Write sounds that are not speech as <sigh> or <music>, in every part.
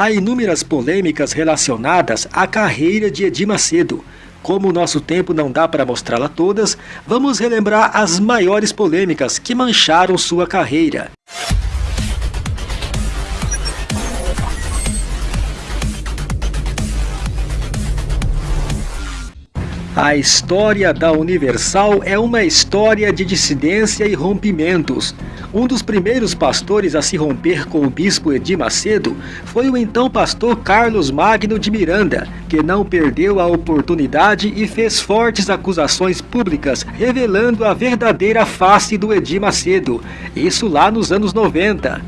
Há inúmeras polêmicas relacionadas à carreira de Edir Macedo. Como o nosso tempo não dá para mostrá-la todas, vamos relembrar as maiores polêmicas que mancharam sua carreira. A história da Universal é uma história de dissidência e rompimentos. Um dos primeiros pastores a se romper com o bispo Edir Macedo foi o então pastor Carlos Magno de Miranda, que não perdeu a oportunidade e fez fortes acusações públicas, revelando a verdadeira face do Edir Macedo. Isso lá nos anos 90.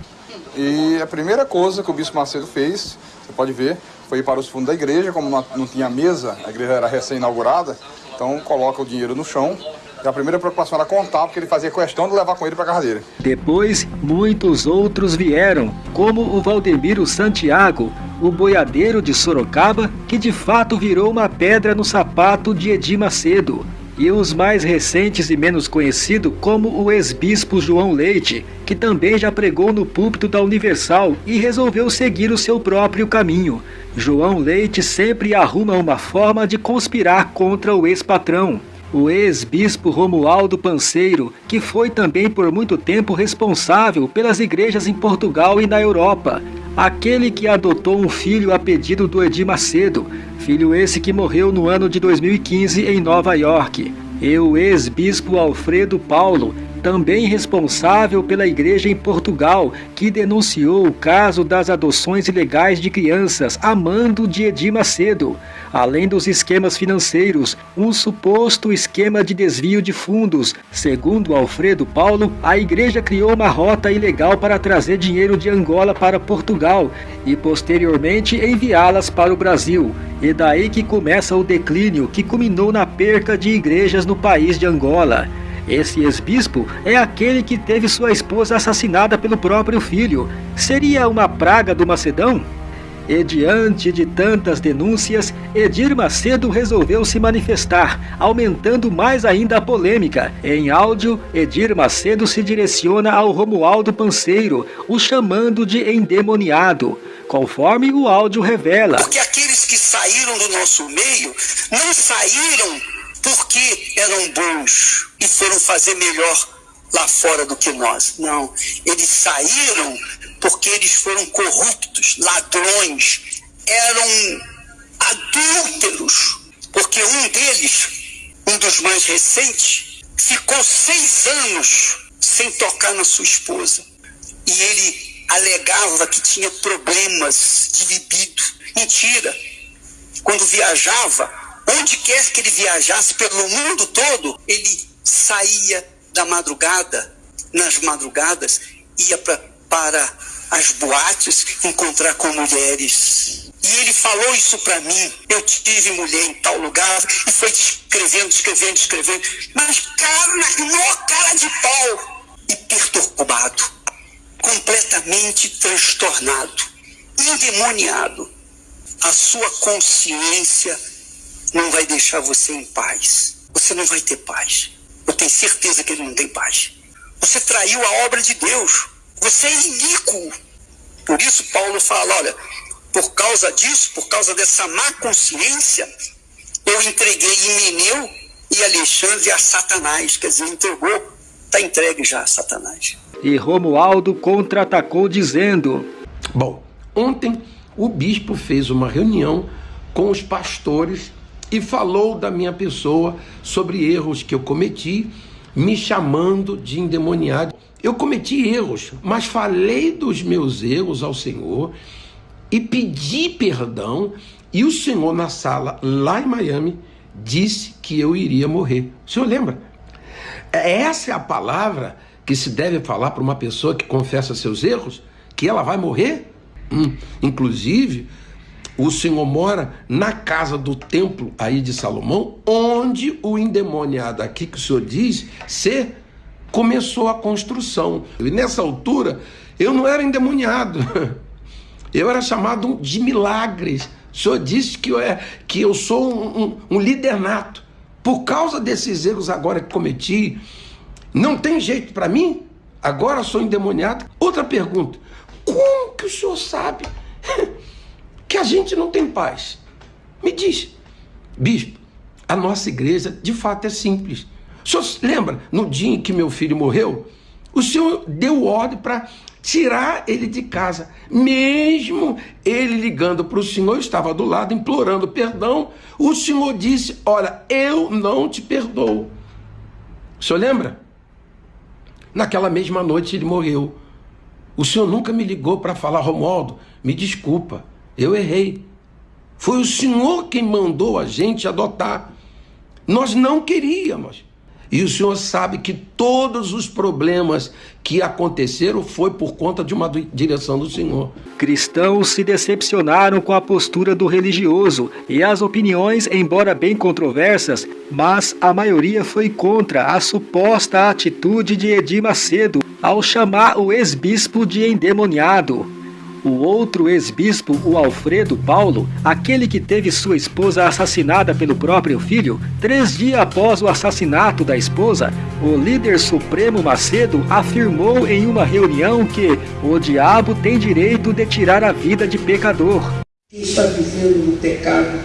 E a primeira coisa que o bispo Macedo fez, você pode ver, foi para os fundos da igreja, como não tinha mesa, a igreja era recém-inaugurada, então coloca o dinheiro no chão. E a primeira preocupação era contar, porque ele fazia questão de levar com ele para casa dele. Depois, muitos outros vieram, como o Valdemiro Santiago, o boiadeiro de Sorocaba, que de fato virou uma pedra no sapato de Edir Macedo e os mais recentes e menos conhecidos como o ex-bispo João Leite, que também já pregou no púlpito da Universal e resolveu seguir o seu próprio caminho. João Leite sempre arruma uma forma de conspirar contra o ex-patrão. O ex-bispo Romualdo Panseiro, que foi também por muito tempo responsável pelas igrejas em Portugal e na Europa, aquele que adotou um filho a pedido do Edir Macedo, filho esse que morreu no ano de 2015 em Nova York, e o ex-bispo Alfredo Paulo, também responsável pela igreja em Portugal, que denunciou o caso das adoções ilegais de crianças a mando de Edir Macedo, além dos esquemas financeiros, um suposto esquema de desvio de fundos. Segundo Alfredo Paulo, a igreja criou uma rota ilegal para trazer dinheiro de Angola para Portugal e posteriormente enviá-las para o Brasil. E daí que começa o declínio que culminou na perca de igrejas no país de Angola. Esse ex-bispo é aquele que teve sua esposa assassinada pelo próprio filho. Seria uma praga do Macedão? E diante de tantas denúncias, Edir Macedo resolveu se manifestar, aumentando mais ainda a polêmica. Em áudio, Edir Macedo se direciona ao Romualdo Panseiro, o chamando de endemoniado, conforme o áudio revela. Porque aqueles que saíram do nosso meio não saíram porque eram bons e foram fazer melhor lá fora do que nós. Não, eles saíram porque eles foram corruptos, ladrões, eram adúlteros, porque um deles, um dos mais recentes, ficou seis anos sem tocar na sua esposa. E ele alegava que tinha problemas de libido. Mentira. Quando viajava, Onde quer que ele viajasse pelo mundo todo, ele saía da madrugada, nas madrugadas, ia pra, para as boates encontrar com mulheres. E ele falou isso para mim. Eu tive mulher em tal lugar e foi descrevendo, descrevendo, descrevendo. Mas cara, na cara de pau. E perturbado, completamente transtornado, endemoniado. A sua consciência não vai deixar você em paz. Você não vai ter paz. Eu tenho certeza que ele não tem paz. Você traiu a obra de Deus. Você é iníquo. Por isso Paulo fala, olha, por causa disso, por causa dessa má consciência, eu entreguei Himeneu e Alexandre a Satanás. Quer dizer, entregou, está entregue já a Satanás. E Romualdo contra-atacou dizendo: Bom, ontem o bispo fez uma reunião com os pastores e falou da minha pessoa sobre erros que eu cometi, me chamando de endemoniado. Eu cometi erros, mas falei dos meus erros ao Senhor e pedi perdão. E o Senhor, na sala lá em Miami, disse que eu iria morrer. O senhor lembra? Essa é a palavra que se deve falar para uma pessoa que confessa seus erros? Que ela vai morrer? Hum. Inclusive, o Senhor mora na casa do templo aí de Salomão, onde o endemoniado aqui que o Senhor diz ser começou a construção. E nessa altura eu não era endemoniado, <laughs> eu era chamado de milagres. O Senhor disse que eu, é, que eu sou um, um, um líder nato. Por causa desses erros agora que cometi, não tem jeito para mim? Agora sou endemoniado? Outra pergunta: como que o senhor sabe <laughs> a gente não tem paz? Me diz, bispo, a nossa igreja de fato é simples. O senhor lembra, no dia em que meu filho morreu, o senhor deu ordem para tirar ele de casa, mesmo ele ligando para o senhor, estava do lado implorando perdão. O senhor disse: Olha, eu não te perdoo. O senhor lembra? Naquela mesma noite ele morreu. O senhor nunca me ligou para falar, Romualdo, me desculpa, eu errei. Foi o senhor quem mandou a gente adotar. Nós não queríamos. E o senhor sabe que todos os problemas que aconteceram foi por conta de uma direção do senhor. Cristãos se decepcionaram com a postura do religioso e as opiniões, embora bem controversas, mas a maioria foi contra a suposta atitude de Edir Macedo ao chamar o ex-bispo de endemoniado. O outro ex-bispo, o Alfredo Paulo, aquele que teve sua esposa assassinada pelo próprio filho, três dias após o assassinato da esposa, o líder supremo Macedo afirmou em uma reunião que o diabo tem direito de tirar a vida de pecador. Quem está vivendo no pecado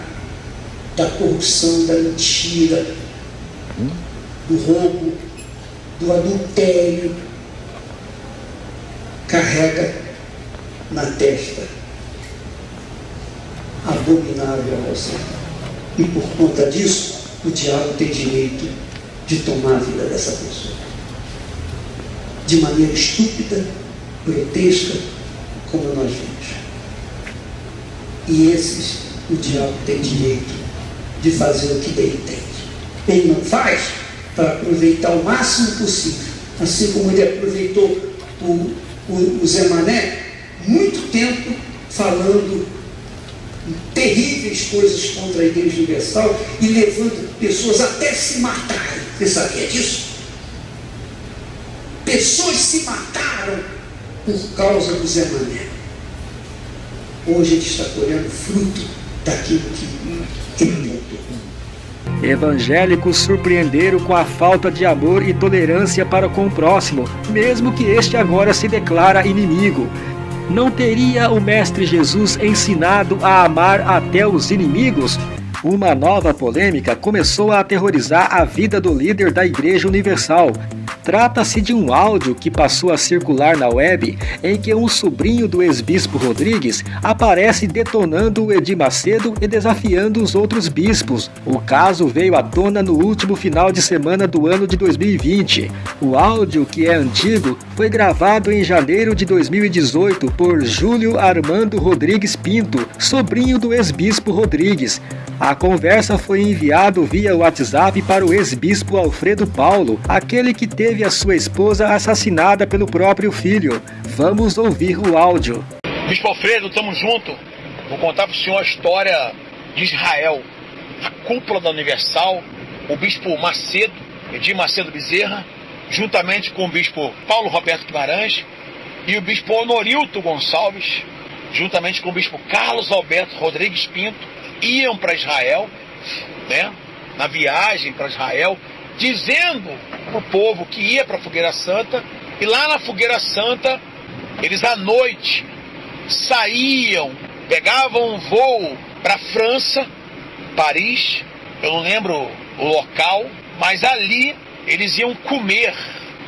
da corrupção, da mentira, do roubo, do adultério, carrega na testa, abominável a você. E por conta disso, o diabo tem direito de tomar a vida dessa pessoa. De maneira estúpida, grotesca, como nós vimos. E esses, o diabo tem direito de fazer o que bem entende. Ele não faz para aproveitar o máximo possível. Assim como ele aproveitou o, o, o Zé Mané, muito tempo falando terríveis coisas contra a Igreja Universal e levando pessoas até se matarem. Você sabia disso? Pessoas se mataram por causa do Zé Mané. Hoje ele está colhendo fruto daquilo que ele plantou. Evangélicos surpreenderam com a falta de amor e tolerância para com o próximo, mesmo que este agora se declara inimigo. Não teria o Mestre Jesus ensinado a amar até os inimigos? Uma nova polêmica começou a aterrorizar a vida do líder da Igreja Universal. Trata-se de um áudio que passou a circular na web em que um sobrinho do ex-bispo Rodrigues aparece detonando o Edir Macedo e desafiando os outros bispos. O caso veio à tona no último final de semana do ano de 2020. O áudio, que é antigo, foi gravado em janeiro de 2018 por Júlio Armando Rodrigues Pinto, sobrinho do ex-bispo Rodrigues. A conversa foi enviada via WhatsApp para o ex-bispo Alfredo Paulo, aquele que teve a sua esposa assassinada pelo próprio filho. Vamos ouvir o áudio. Bispo Alfredo, estamos junto. Vou contar para o senhor a história de Israel. A cúpula da Universal, o bispo Macedo, Edir Macedo Bezerra, juntamente com o bispo Paulo Roberto Guimarães e o bispo Honorilto Gonçalves, juntamente com o bispo Carlos Alberto Rodrigues Pinto, iam para Israel, né, na viagem para Israel, dizendo para o povo que ia para a Fogueira Santa, e lá na Fogueira Santa, eles à noite saíam, pegavam um voo para França, Paris, eu não lembro o local, mas ali eles iam comer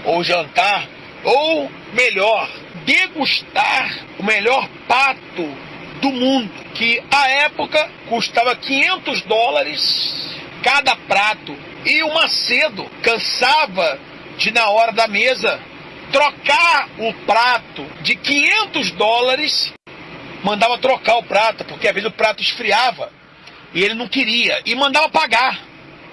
ou jantar, ou melhor, degustar o melhor pato do mundo, que à época custava 500 dólares cada prato. E o Macedo cansava de, na hora da mesa, trocar o prato de 500 dólares, mandava trocar o prato, porque às vezes o prato esfriava e ele não queria, e mandava pagar.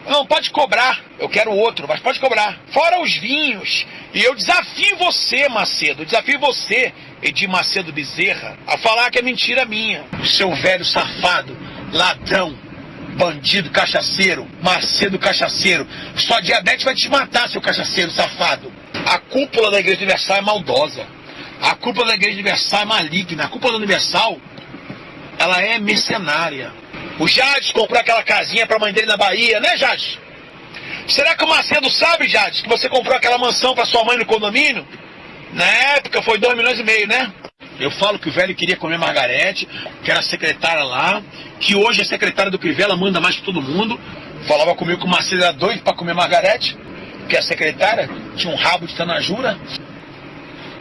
Não, pode cobrar. Eu quero outro, mas pode cobrar. Fora os vinhos. E eu desafio você, Macedo, desafio você, Edir Macedo Bezerra, a falar que é mentira minha. Seu velho safado, ladrão, bandido, cachaceiro, Macedo cachaceiro. Só diabetes vai te matar, seu cachaceiro safado. A cúpula da Igreja Universal é maldosa. A cúpula da Igreja Universal é maligna. A cúpula da Universal, ela é mercenária. O Jades comprou aquela casinha para a mãe dele na Bahia, né, Jades? Será que o Macedo sabe, Jades, que você comprou aquela mansão para sua mãe no condomínio? Na época foi 2 milhões e meio, né? Eu falo que o velho queria comer Margarete, que era secretária lá, que hoje a secretária do Crivella manda mais que todo mundo. Falava comigo que o Marcelo era doido para comer Margarete, que a secretária tinha um rabo de tanajura.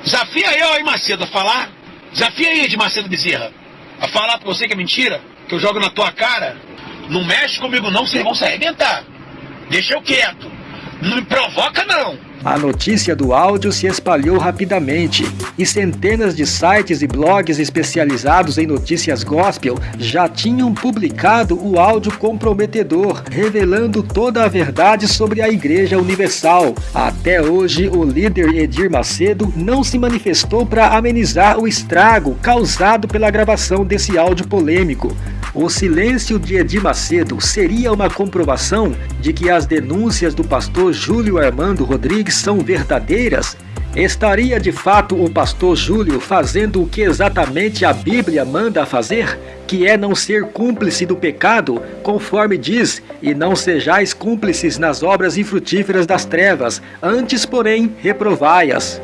Desafia ó, aí, Macedo, a falar. Desafia aí, de Macedo Bezerra. A falar pra você que é mentira, que eu jogo na tua cara. Não mexe comigo não, vocês vão se arrebentar. Deixa eu quieto. Não me provoca não. A notícia do áudio se espalhou rapidamente e centenas de sites e blogs especializados em notícias gospel já tinham publicado o áudio comprometedor, revelando toda a verdade sobre a Igreja Universal. Até hoje, o líder Edir Macedo não se manifestou para amenizar o estrago causado pela gravação desse áudio polêmico. O silêncio de Edir Macedo seria uma comprovação de que as denúncias do pastor Júlio Armando Rodrigues são verdadeiras? Estaria de fato o pastor Júlio fazendo o que exatamente a Bíblia manda fazer? Que é não ser cúmplice do pecado, conforme diz, e não sejais cúmplices nas obras infrutíferas das trevas, antes, porém, reprovai-as.